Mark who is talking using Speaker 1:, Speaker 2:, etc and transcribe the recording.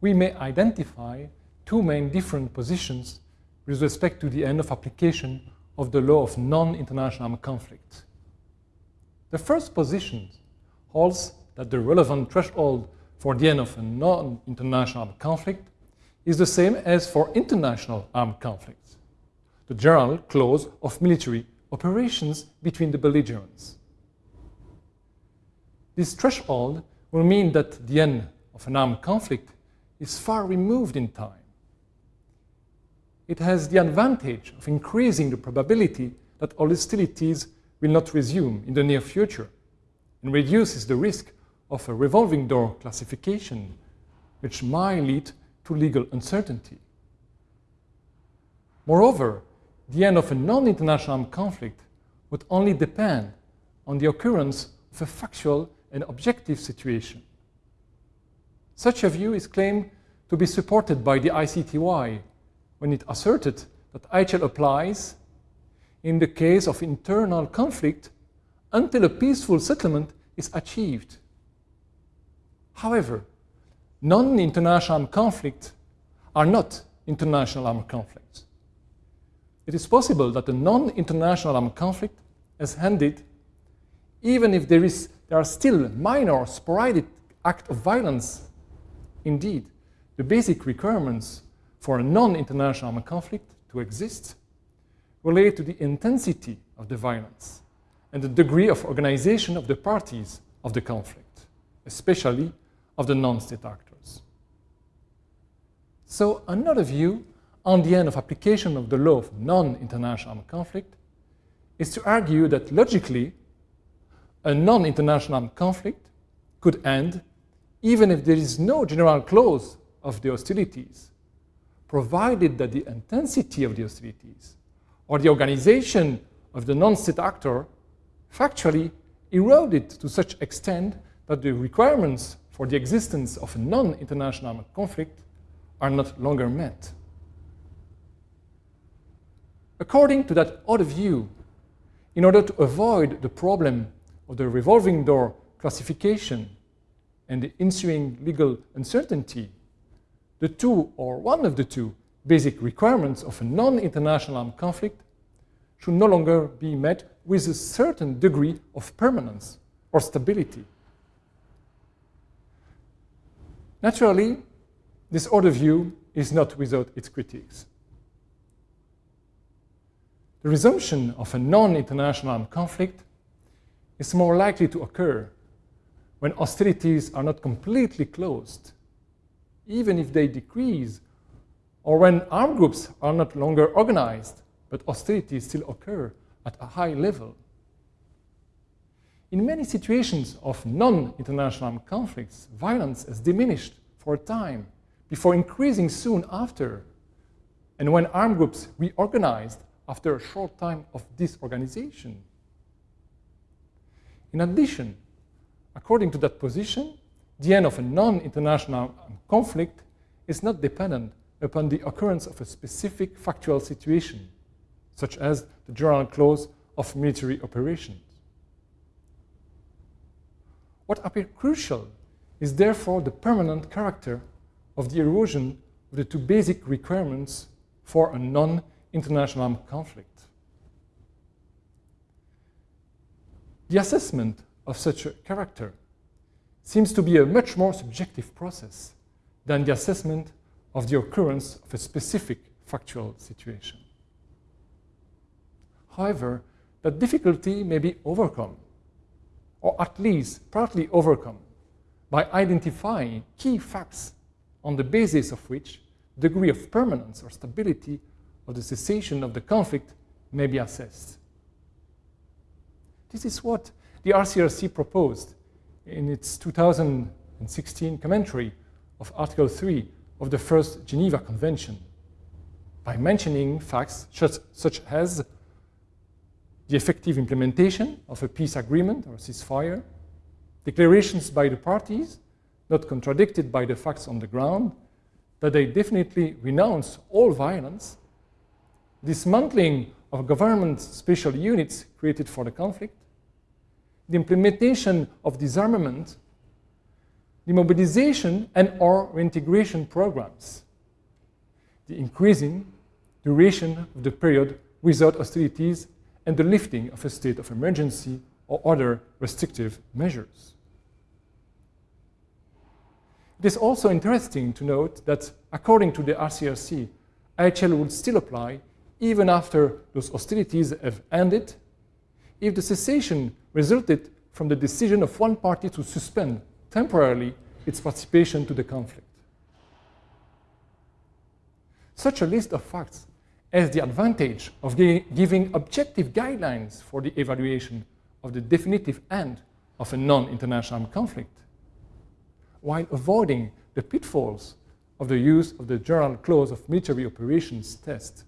Speaker 1: we may identify two main different positions with respect to the end of application of the law of non-international armed conflict. The first position holds that the relevant threshold for the end of a non-international armed conflict is the same as for international armed conflicts, the general close of military operations between the belligerents. This threshold will mean that the end of an armed conflict is far removed in time. It has the advantage of increasing the probability that all hostilities will not resume in the near future and reduces the risk of a revolving door classification, which might lead to legal uncertainty. Moreover, the end of a non-international armed conflict would only depend on the occurrence of a factual and objective situation. Such a view is claimed to be supported by the ICTY when it asserted that IHL applies in the case of internal conflict until a peaceful settlement is achieved. However, non-international armed conflicts are not international armed conflicts. It is possible that a non-international armed conflict has ended even if there, is, there are still minor sporadic acts of violence. Indeed, the basic requirements for a non-international armed conflict to exist relate to the intensity of the violence and the degree of organization of the parties of the conflict, especially of the non-state actors. So another view on the end of application of the law of non-international armed conflict is to argue that logically a non-international armed conflict could end even if there is no general close of the hostilities, provided that the intensity of the hostilities or the organization of the non-state actor factually eroded to such extent that the requirements for the existence of a non-international armed conflict are not longer met. According to that other view, in order to avoid the problem of the revolving door classification and the ensuing legal uncertainty, the two or one of the two basic requirements of a non-international armed conflict should no longer be met with a certain degree of permanence or stability. Naturally, this order view is not without its critiques. The resumption of a non-international armed conflict is more likely to occur when hostilities are not completely closed, even if they decrease, or when armed groups are not longer organized, but hostilities still occur at a high level. In many situations of non-international armed conflicts, violence has diminished for a time before increasing soon after. And when armed groups reorganized after a short time of disorganization. In addition, according to that position, the end of a non-international conflict is not dependent upon the occurrence of a specific factual situation, such as the general close of military operations. What appears crucial is therefore the permanent character of the erosion of the two basic requirements for a non-international armed conflict. The assessment of such a character seems to be a much more subjective process than the assessment of the occurrence of a specific factual situation. However, that difficulty may be overcome or at least partly overcome, by identifying key facts on the basis of which degree of permanence or stability of the cessation of the conflict may be assessed. This is what the ICRC proposed in its 2016 commentary of Article 3 of the First Geneva Convention by mentioning facts such, such as the effective implementation of a peace agreement or ceasefire, declarations by the parties, not contradicted by the facts on the ground, that they definitely renounce all violence, dismantling of government special units created for the conflict, the implementation of disarmament, demobilization and or reintegration programs, the increasing duration of the period without hostilities, and the lifting of a state of emergency or other restrictive measures. It is also interesting to note that according to the ICRC, IHL would still apply even after those hostilities have ended if the cessation resulted from the decision of one party to suspend temporarily its participation to the conflict. Such a list of facts has the advantage of giving objective guidelines for the evaluation of the definitive end of a non-international conflict, while avoiding the pitfalls of the use of the general close of military operations test